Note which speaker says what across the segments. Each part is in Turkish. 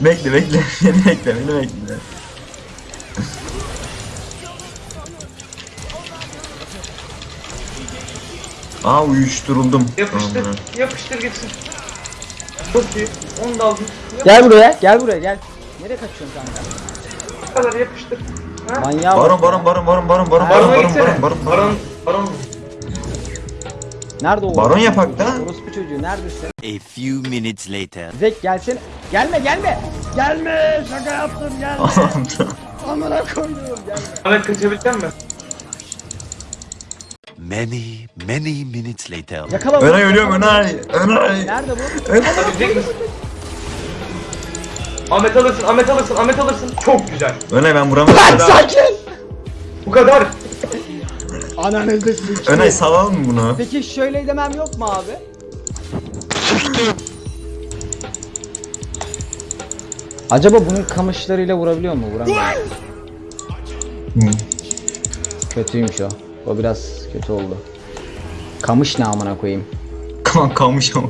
Speaker 1: Bekle bekle. Beni bekle beni bekle. Aa uyuşturuldum.
Speaker 2: Yapıştır.
Speaker 1: Aman.
Speaker 2: Yapıştır gitsin. Çok iyi. Onu da aldım. Yap-
Speaker 3: Gel buraya, gel buraya gel. Nereye kaçıyorsun kanka?
Speaker 2: Bu kadar yapıştır. Ha?
Speaker 3: Manyağa
Speaker 1: Baron baron baron baron baron baron baron baron baron baron
Speaker 2: Baron.
Speaker 3: Nerede o?
Speaker 1: Baron yapak da.
Speaker 3: Orospu çocuğu neredesin?
Speaker 4: A few minutes later.
Speaker 3: Zek gelsene. Gelme gelme. Gelme şaka yaptım gelme. Amına koydum gelme.
Speaker 2: Ahmet kaçabilecek misin?
Speaker 4: Many, many minutes later.
Speaker 3: Yakala bunu.
Speaker 1: Önay ölüyorum Önay. Önay.
Speaker 3: Nerede bu?
Speaker 2: Misin? Ahmet alırsın, Ahmet alırsın, Ahmet alırsın. Çok güzel.
Speaker 1: Önay ben vuramadım.
Speaker 3: Lan sakin.
Speaker 2: Bu kadar.
Speaker 3: Ananı da sikeyim.
Speaker 1: Önay salalım mı bunu?
Speaker 3: Peki şöyle demem yok mu abi? Acaba bunun kamışlarıyla vurabiliyor mu? Vuramıyor.
Speaker 1: Hı.
Speaker 3: Kötüymüş o. O biraz kötü oldu. Kamış ne amına koyayım?
Speaker 1: Kan kalmış ama.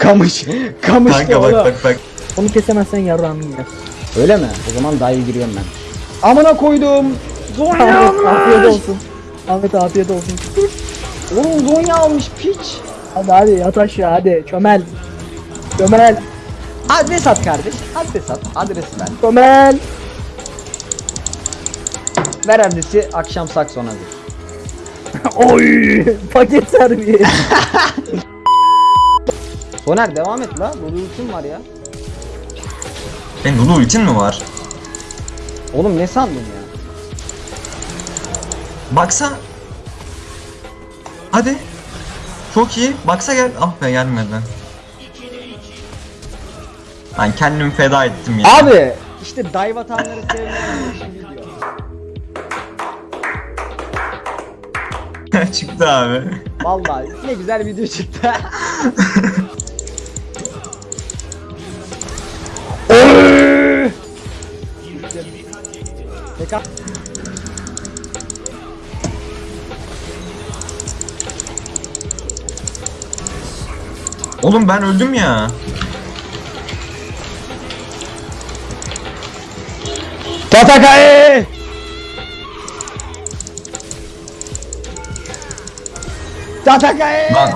Speaker 3: Kamış. Kamış
Speaker 1: Kanka bak bak bak.
Speaker 5: Onu kesemezsen yarrağını yer.
Speaker 3: Öyle mi? O zaman dive giriyorum ben. Amına koydum. Zonya
Speaker 5: Ahmet afiyet olsun. Ahmet afiyet olsun.
Speaker 3: Oğlum Zonya almış piç.
Speaker 5: Hadi hadi yat aşağı hadi çömel. Çömel.
Speaker 3: Adres at kardeş. Adres at. Adresi ver.
Speaker 5: Çömel.
Speaker 3: Ver adresi akşam saksonadır.
Speaker 5: Oy paket servis.
Speaker 3: Soner devam et la. Dolu ultim var ya.
Speaker 1: Senin Lulu ultin mi var?
Speaker 3: Oğlum ne sandın ya?
Speaker 1: Baksa. Hadi. Çok iyi. Baksa gel. Ah be gelmedi. Ben kendimi feda ettim ya.
Speaker 3: Abi işte dive atanları video.
Speaker 1: Çıktı abi.
Speaker 3: Vallahi ne güzel video çıktı. Beka
Speaker 1: Oğlum ben öldüm ya.
Speaker 3: Tatakae! Tatakae!
Speaker 1: Lan.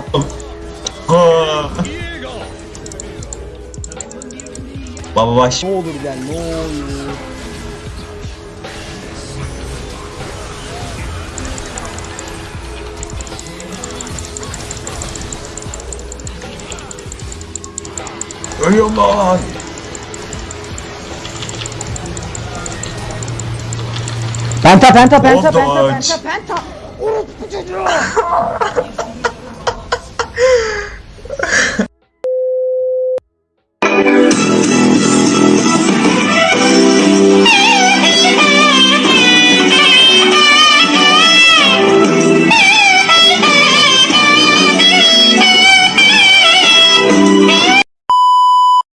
Speaker 1: Baba baş.
Speaker 3: Ne olur gel ne olur.
Speaker 1: Real man!
Speaker 3: Penta, penta, penta, penta, penta, penta! penta. Uh,